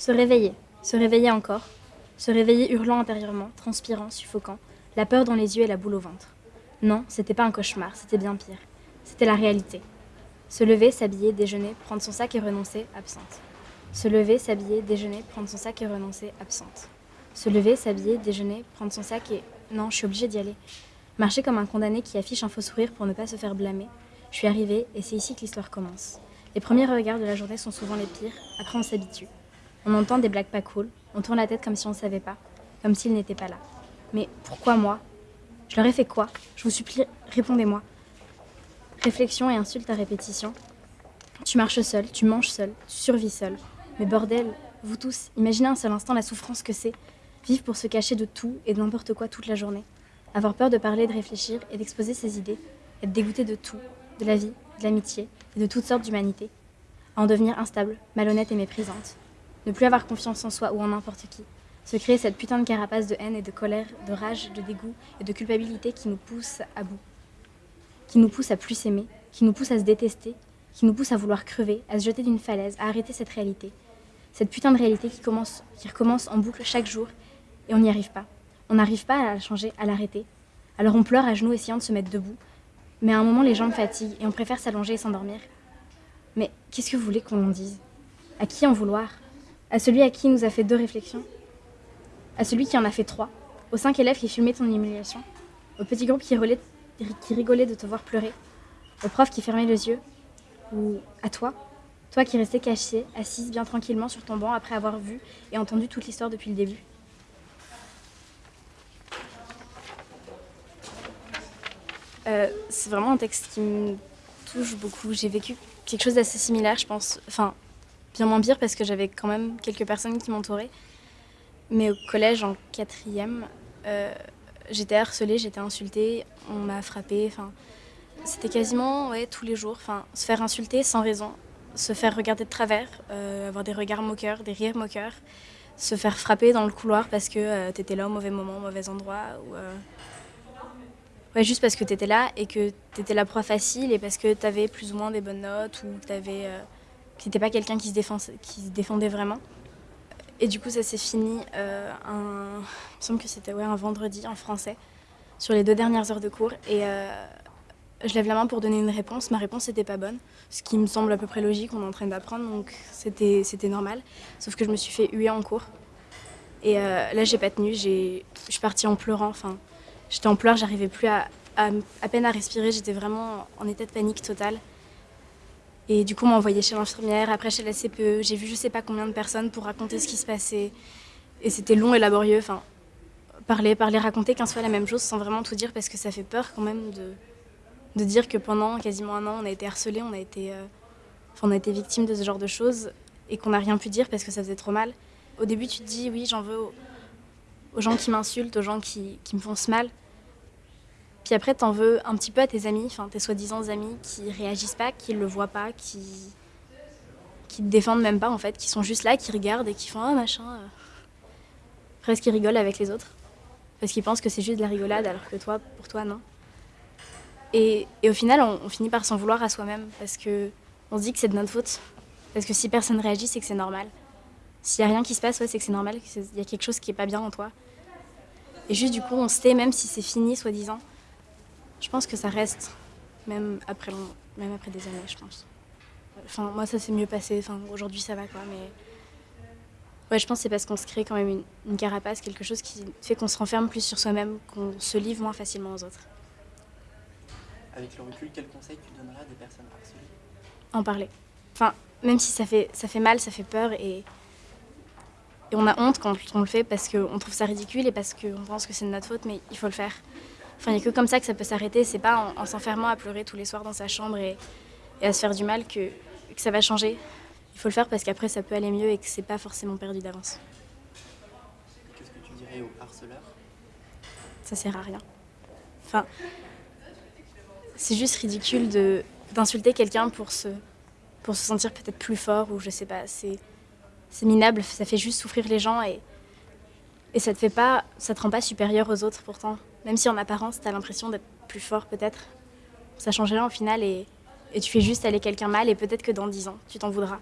Se réveiller, se réveiller encore, se réveiller hurlant intérieurement, transpirant, suffocant, la peur dans les yeux et la boule au ventre. Non, c'était pas un cauchemar, c'était bien pire. C'était la réalité. Se lever, s'habiller, déjeuner, prendre son sac et renoncer, absente. Se lever, s'habiller, déjeuner, prendre son sac et renoncer, absente. Se lever, s'habiller, déjeuner, prendre son sac et... Non, je suis obligée d'y aller. Marcher comme un condamné qui affiche un faux sourire pour ne pas se faire blâmer. Je suis arrivée et c'est ici que l'histoire commence. Les premiers regards de la journée sont souvent les pires, après on s'habitue. On entend des blagues pas cool, on tourne la tête comme si on ne savait pas, comme s'il n'était pas là. Mais pourquoi moi? Je leur ai fait quoi? Je vous supplie, répondez-moi. Réflexion et insulte à répétition. Tu marches seul, tu manges seul, tu survis seul. Mais bordel, vous tous, imaginez un seul instant la souffrance que c'est. Vivre pour se cacher de tout et de n'importe quoi toute la journée. Avoir peur de parler, de réfléchir et d'exposer ses idées. Être dégoûté de tout, de la vie, de l'amitié et de toutes sortes d'humanité. En devenir instable, malhonnête et méprisante. Ne plus avoir confiance en soi ou en n'importe qui. Se créer cette putain de carapace de haine et de colère, de rage, de dégoût et de culpabilité qui nous pousse à bout. Qui nous pousse à plus s'aimer, qui nous pousse à se détester, qui nous pousse à vouloir crever, à se jeter d'une falaise, à arrêter cette réalité. Cette putain de réalité qui, commence, qui recommence en boucle chaque jour et on n'y arrive pas. On n'arrive pas à la changer, à l'arrêter. Alors on pleure à genoux essayant de se mettre debout. Mais à un moment, les jambes fatiguent et on préfère s'allonger et s'endormir. Mais qu'est-ce que vous voulez qu'on en dise? À qui en vouloir? À celui à qui nous a fait deux réflexions À celui qui en a fait trois Aux cinq élèves qui filmaient ton humiliation Au petit groupe qui, rigolait de te voir pleurer Au prof qui fermait les yeux Ou à toi Toi qui restais cachée, assise bien tranquillement sur ton banc après avoir vu et entendu toute l'histoire depuis le début Euh, c'est vraiment un texte qui me touche beaucoup. J'ai vécu quelque chose d'assez similaire, je pense. Enfin, bien moins pire parce que j'avais quand même quelques personnes qui m'entouraient. Mais au collège, en quatrième, euh, j'étais harcelée, j'étais insultée, on m'a frappée. Enfin, c'était quasiment ouais, tous les jours. Enfin, se faire insulter sans raison, se faire regarder de travers, euh, avoir des regards moqueurs, des rires moqueurs, se faire frapper dans le couloir parce que tu étais là au mauvais moment, au mauvais endroit. Ou, Ouais, juste parce que tu étais là et que tu étais la proie facile et parce que tu avais plus ou moins des bonnes notes ou euh, tu n'étais pas quelqu'un qui, se qui se défendait vraiment. Et du coup, ça s'est fini, euh, un, il me semble que c'était ouais, un vendredi en français, sur les deux dernières heures de cours. Et euh, je lève la main pour donner une réponse. Ma réponse n'était pas bonne, ce qui me semble à peu près logique, on est en train d'apprendre, donc c'était normal. Sauf que je me suis fait huer en cours. Et euh, là, j'ai pas tenu, je suis partie en pleurant. Enfin, J'étais en pleurs, j'arrivais plus à, à, peine à respirer, j'étais vraiment en état de panique totale. Et du coup, on m'a envoyé chez l'infirmière, après chez la CPE. J'ai vu je sais pas combien de personnes pour raconter ce qui se passait. Et c'était long et laborieux. Enfin, parler, parler, raconter 15 fois la même chose sans vraiment tout dire parce que ça fait peur quand même de, de dire que pendant quasiment un an, on a été harcelé, on a été, euh, on a été victime de ce genre de choses et qu'on n'a rien pu dire parce que ça faisait trop mal. Au début, tu te dis oui, j'en veux aux, aux, gens qui m'insultent, aux gens qui, qui me font ce mal. Puis après, t'en veux un petit peu à tes amis, enfin tes soi-disant amis qui réagissent pas, qui le voient pas, qui qui te défendent même pas en fait, qui sont juste là, qui regardent et qui font ah machin. Euh. Presque ils rigolent avec les autres? Parce qu'ils pensent que c'est juste de la rigolade alors que toi, pour toi, non. Et, et au final, on, finit par s'en vouloir à soi-même parce que on se dit que c'est de notre faute. Parce que si personne réagit, c'est que c'est normal. S'il y a rien qui se passe, ouais, c'est que c'est normal, qu'il y a quelque chose qui est pas bien en toi. Et juste du coup, on se tait même si c'est fini, soi-disant. Je pense que ça reste, même après, même après des années, je pense. Enfin, moi, ça s'est mieux passé. Enfin, aujourd'hui, ça va, quoi. Mais ouais, je pense que c'est parce qu'on se crée quand même une, carapace, quelque chose qui fait qu'on se renferme plus sur soi-même, qu'on se livre moins facilement aux autres. Avec le recul, quel conseil tu donneras à des personnes harcelées? En parler. Enfin, même si ça fait, ça fait mal, ça fait peur et, et on a honte quand on le fait parce qu'on trouve ça ridicule et parce qu'on pense que c'est de notre faute, mais il faut le faire. Enfin, il n'y a que comme ça que ça peut s'arrêter. C'est pas en, s'enfermant à pleurer tous les soirs dans sa chambre et, à se faire du mal que, que, ça va changer. Il faut le faire parce qu'après ça peut aller mieux et que c'est pas forcément perdu d'avance. Qu'est-ce que tu dirais aux harceleurs Ça sert à rien. Enfin, c'est juste ridicule d'insulter quelqu'un pour se, pour se sentir peut-être plus fort ou je sais pas. C'est minable, ça fait juste souffrir les gens et, et ça te fait pas, ça te rend pas supérieur aux autres pourtant. Même si en apparence, tu as l'impression d'être plus fort peut-être. Ça change rien au final et, et tu fais juste aller quelqu'un mal et peut-être que dans 10 ans, tu t'en voudras.